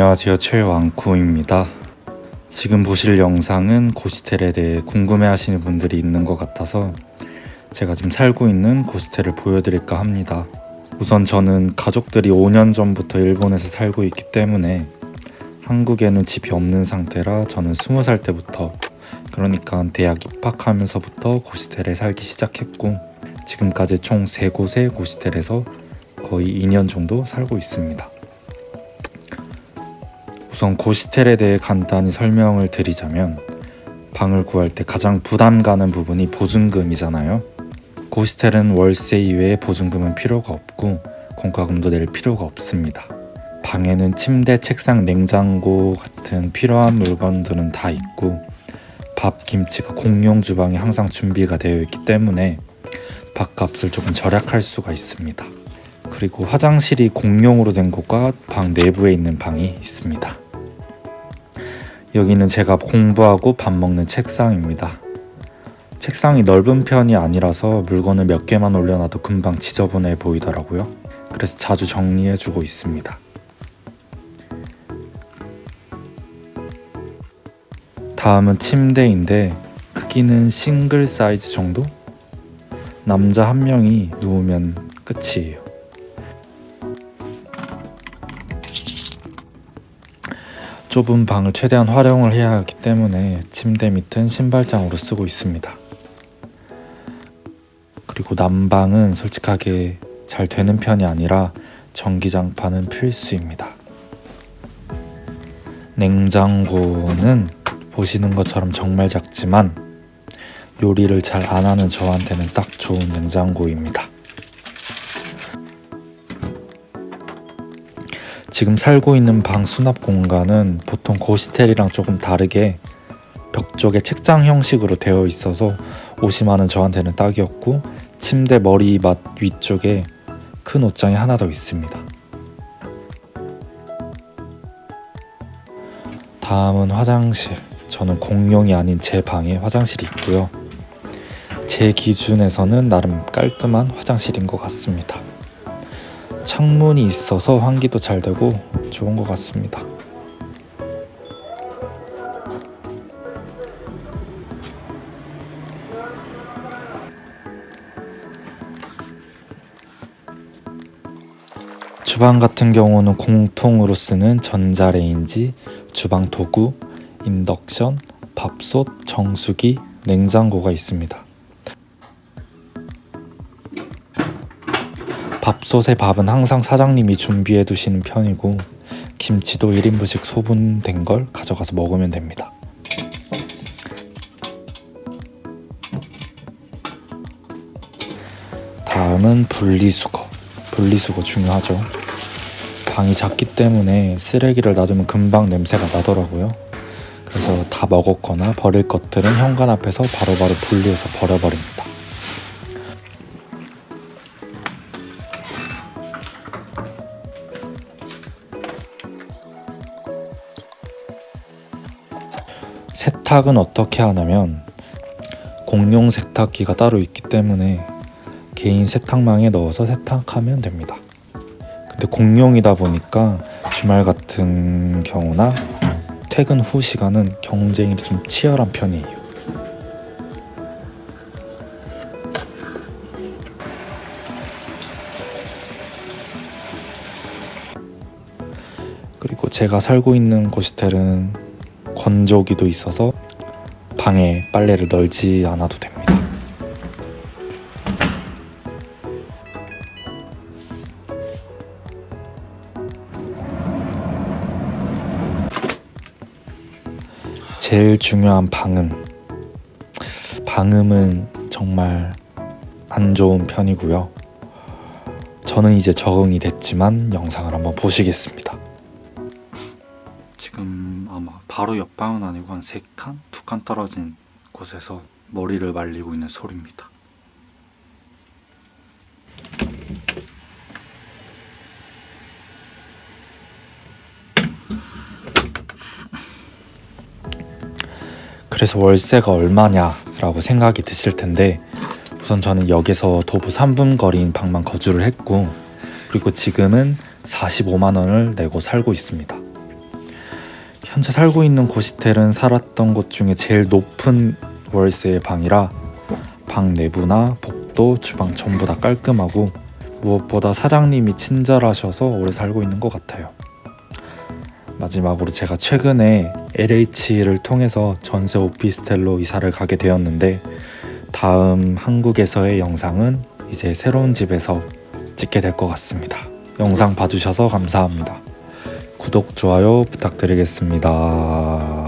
안녕하세요. 최왕쿠입니다. 지금 보실 영상은 고스텔에 대해 궁금해 하시는 분들이 있는 것 같아서 제가 지금 살고 있는 고스텔을 보여드릴까 합니다. 우선 저는 가족들이 5년 전부터 일본에서 살고 있기 때문에 한국에는 집이 없는 상태라 저는 20살 때부터 그러니까 대학 입학하면서부터 고스텔에 살기 시작했고 지금까지 총 3곳의 고스텔에서 거의 2년 정도 살고 있습니다 우선 고시텔에 대해 간단히 설명을 드리자면 방을 구할 때 가장 부담 가는 부분이 보증금이잖아요. 고시텔은 월세 이외에 보증금은 필요가 없고 공과금도 낼 필요가 없습니다. 방에는 침대, 책상, 냉장고 같은 필요한 물건들은 다 있고 밥, 김치가 공용 주방에 항상 준비가 되어 있기 때문에 밥값을 조금 절약할 수가 있습니다. 그리고 화장실이 공용으로 된 곳과 방 내부에 있는 방이 있습니다. 여기는 제가 공부하고 밥 먹는 책상입니다. 책상이 넓은 편이 아니라서 물건을 몇 개만 올려놔도 금방 지저분해 보이더라고요. 그래서 자주 정리해주고 있습니다. 다음은 침대인데 크기는 싱글 사이즈 정도? 남자 한 명이 누우면 끝이에요. 좁은 방을 최대한 활용을 해야 하기 때문에 침대 밑은 신발장으로 쓰고 있습니다. 그리고 난방은 솔직하게 잘 되는 편이 아니라 전기장판은 필수입니다. 냉장고는 보시는 것처럼 정말 작지만 요리를 잘 안 하는 저한테는 딱 좋은 냉장고입니다. 지금 살고 있는 방 수납 공간은 보통 고시텔이랑 조금 다르게 벽 쪽에 책장 형식으로 되어 있어서 옷이 많은 저한테는 딱이었고 침대 머리맡 위쪽에 큰 옷장이 하나 더 있습니다. 다음은 화장실. 저는 공용이 아닌 제 방에 화장실이 있고요. 제 기준에서는 나름 깔끔한 화장실인 것 같습니다. 창문이 있어서 환기도 잘 되고 좋은 것 같습니다. 주방 같은 경우는 공통으로 쓰는 전자레인지, 주방 도구, 인덕션, 밥솥, 정수기, 냉장고가 있습니다. 밥솥에 밥은 항상 사장님이 준비해 두시는 편이고 김치도 1인분씩 소분된 걸 가져가서 먹으면 됩니다. 다음은 분리수거. 분리수거 중요하죠. 방이 작기 때문에 쓰레기를 놔두면 금방 냄새가 나더라고요. 그래서 다 먹었거나 버릴 것들은 현관 앞에서 바로바로 분리해서 버려버립니다. 세탁은 어떻게 하냐면 공용 세탁기가 따로 있기 때문에 개인 세탁망에 넣어서 세탁하면 됩니다. 근데 공용이다 보니까 주말 같은 경우나 퇴근 후 시간은 경쟁이 좀 치열한 편이에요. 그리고 제가 살고 있는 고시텔은 건조기도 있어서 방에 빨래를 널지 않아도 됩니다. 제일 중요한 방음. 방음은 정말 안 좋은 편이고요. 저는 이제 적응이 됐지만 영상을 한번 보시겠습니다. 바로 옆방은 아니고 한 3칸? 2칸 떨어진 곳에서 머리를 말리고 있는 소리입니다 그래서 월세가 얼마냐 라고 생각이 드실 텐데 우선 저는 역에서 도보 3분 거리인 방만 거주를 했고 그리고 지금은 45만원을 내고 살고 있습니다 현재 살고 있는 고시텔은 살았던 곳 중에 제일 높은 월세의 방이라 방 내부나 복도, 주방 전부 다 깔끔하고 무엇보다 사장님이 친절하셔서 오래 살고 있는 것 같아요. 마지막으로 제가 최근에 LH를 통해서 전세 오피스텔로 이사를 가게 되었는데 다음 한국에서의 영상은 이제 새로운 집에서 찍게 될 것 같습니다. 영상 봐주셔서 감사합니다. 구독, 좋아요 부탁드리겠습니다.